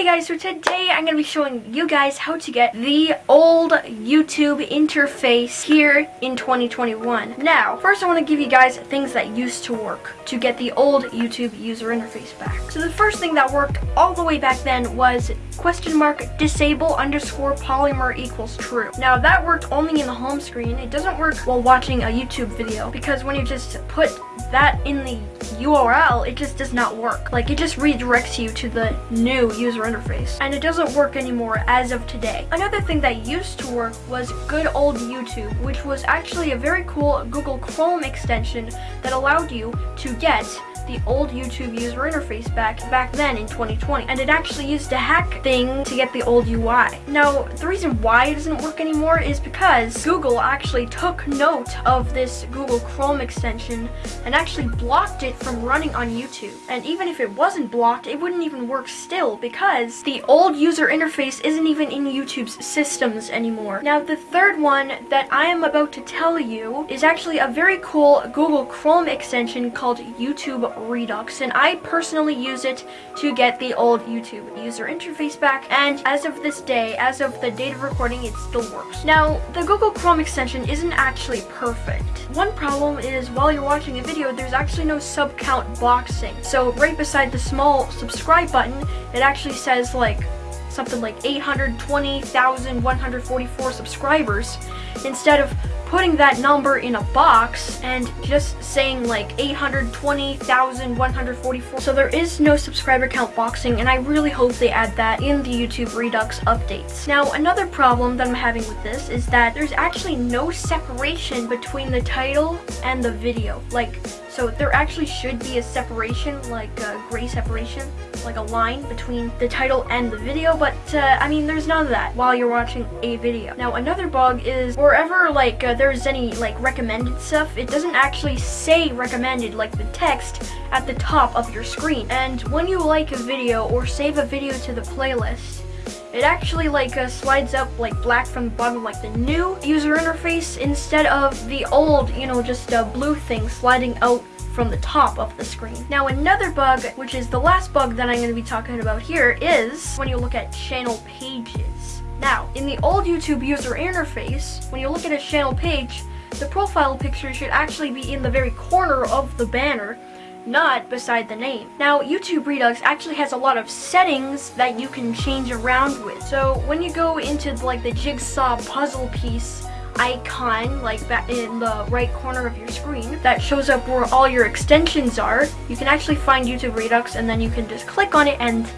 Hey guys, so today I'm going to be showing you guys how to get the old YouTube interface here in 2021. Now, first I want to give you guys things that used to work to get the old YouTube user interface back. So the first thing that worked all the way back then was question mark disable underscore polymer equals true. Now that worked only in the home screen. It doesn't work while watching a YouTube video because when you just put that in the URL, it just does not work. Like it just redirects you to the new user interface. And it doesn't work anymore as of today. Another thing that used to work was good old YouTube, which was actually a very cool Google Chrome extension that allowed you to get the old YouTube user interface back back then in 2020 and it actually used a hack thing to get the old UI. Now the reason why it doesn't work anymore is because Google actually took note of this Google Chrome extension and actually blocked it from running on YouTube and even if it wasn't blocked it wouldn't even work still because the old user interface isn't even in YouTube's systems anymore. Now the third one that I am about to tell you is actually a very cool Google Chrome extension called YouTube Redux and I personally use it to get the old YouTube user interface back and as of this day, as of the date of recording, it still works. Now, the Google Chrome extension isn't actually perfect. One problem is while you're watching a video, there's actually no sub count boxing. So right beside the small subscribe button, it actually says like something like 820,144 subscribers instead of putting that number in a box and just saying like 820,144. So there is no subscriber count boxing and I really hope they add that in the YouTube Redux updates. Now another problem that I'm having with this is that there's actually no separation between the title and the video. Like, so there actually should be a separation, like a gray separation, like a line between the title and the video, but uh, I mean there's none of that while you're watching a video. Now another bug is wherever like uh, there's any like recommended stuff, it doesn't actually say recommended like the text at the top of your screen. And when you like a video or save a video to the playlist, it actually like uh, slides up like black from the bottom like the new user interface instead of the old, you know, just a blue thing sliding out from the top of the screen. Now another bug, which is the last bug that I'm going to be talking about here, is when you look at channel pages. Now, in the old YouTube user interface, when you look at a channel page, the profile picture should actually be in the very corner of the banner, not beside the name. Now, YouTube Redux actually has a lot of settings that you can change around with. So when you go into like the jigsaw puzzle piece icon like back in the right corner of your screen that shows up where all your extensions are, you can actually find YouTube Redux and then you can just click on it and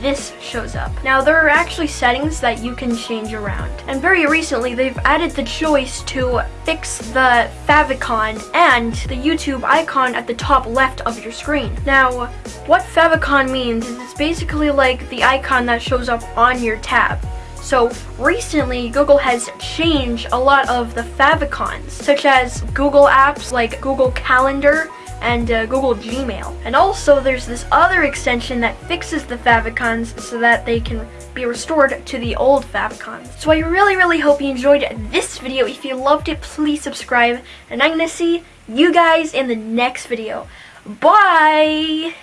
this shows up. Now there are actually settings that you can change around. And very recently they've added the choice to fix the favicon and the YouTube icon at the top left of your screen. Now what favicon means is it's basically like the icon that shows up on your tab. So recently, Google has changed a lot of the favicons, such as Google apps like Google Calendar and uh, Google Gmail. And also there's this other extension that fixes the favicons so that they can be restored to the old favicons. So I really, really hope you enjoyed this video. If you loved it, please subscribe. And I'm going to see you guys in the next video. Bye!